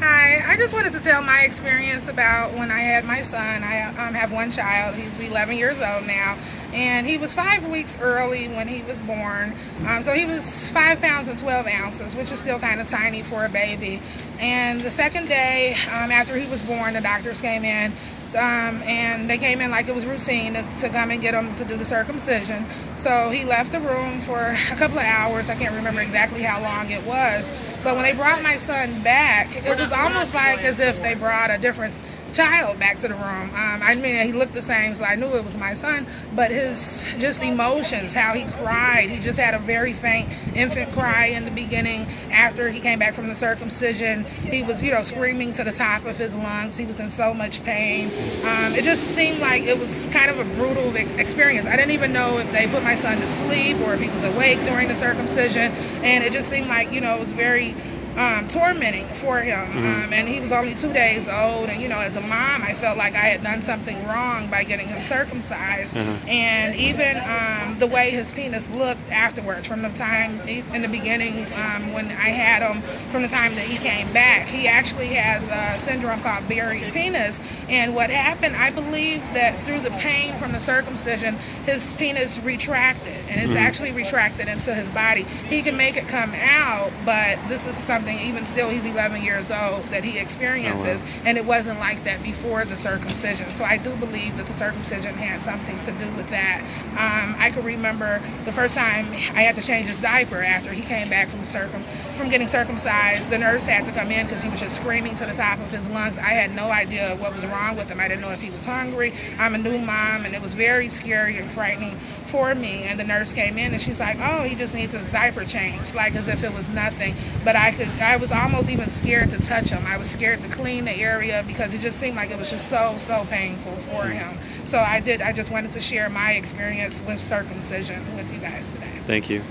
Hi. I just wanted to tell my experience about when I had my son. I um, have one child. He's 11 years old now. And he was five weeks early when he was born. Um, so he was five pounds and 12 ounces, which is still kind of tiny for a baby. And the second day um, after he was born, the doctors came in um, and they came in like it was routine to, to, come and get him to do the circumcision. So he left the room for a couple of hours. I can't remember exactly how long it was. But when they brought my son back, it was almost like as if they brought a different child back to the room. Um, I mean, he looked the same, so I knew it was my son. But his just emotions, how he cried, he just had a very faint infant cry in the beginning. After he came back from the circumcision, he was, you know, screaming to the top of his lungs. He was in so much pain. Um, it just seemed like it was kind of a brutal experience. I didn't even know if they put my son to sleep or if he was awake during the circumcision, and it just seemed like, you know, it was very um, tormenting for him. Mm-hmm. Um, and he was only two days old. And, you know, as a mom, I felt like I had done something wrong by getting him circumcised. Mm-hmm. And even um, the way his penis looked afterwards, from the time in the beginning um, when I had him, from the time that he came back, he actually has a syndrome called buried penis. And what happened, I believe that through the pain from the circumcision, his penis retracted. And it's mm-hmm. actually retracted into his body. He can make it come out, but this is something something, even still, he's 11 years old, that he experiences, oh, wow. and it wasn't like that before the circumcision. So I do believe that the circumcision had something to do with that. Um, I can remember the first time I had to change his diaper after he came back from circum from getting circumcised. The nurse had to come in because he was just screaming to the top of his lungs. I had no idea what was wrong with him. I didn't know if he was hungry. I'm a new mom, and it was very scary and frightening for me. And the nurse came in, and she's like, "Oh, he just needs his diaper changed," like as if it was nothing. But I could I was almost even scared to touch him. I was scared to clean the area because it just seemed like it was just so, so painful for mm. him. So I did, I just wanted to share my experience with circumcision with you guys today. Thank you.